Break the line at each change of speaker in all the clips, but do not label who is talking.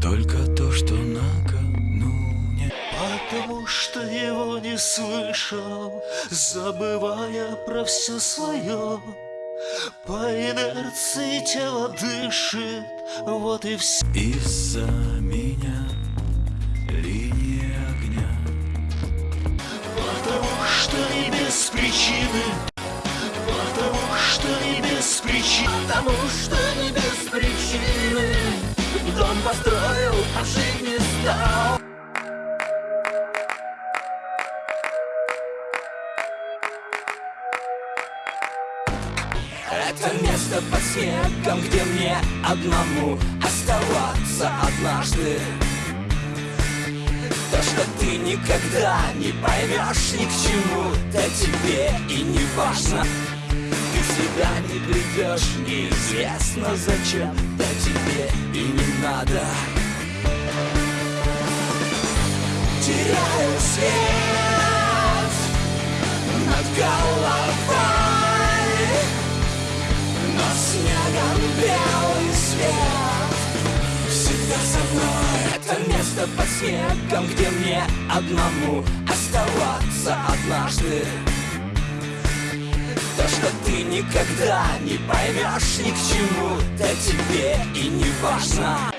Только то, что накануне. Потому что его не слышал Забывая про все свое По инерции тело дышит Вот и все
Из-за меня линия огня.
Потому что и без причины. Потому что и без причины.
Потому что Дом построил, а жить не стал. Это место под снегом, где мне одному оставаться однажды. То, что ты никогда не поймешь ни к чему Да тебе и не важно. Ты в себя не придешь, неизвестно зачем Да тебе и не надо. Теряю свет над головой но снегом белый свет. Всегда со мной. Это место под снегом, где мне одному оставаться однажды ты никогда не поймешь ни к чему Да тебе и не важно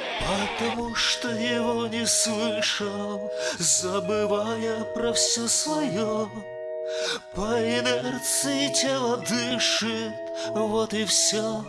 Потому что его не слышал, забывая про все свое. По инерции тело дышит, вот и все.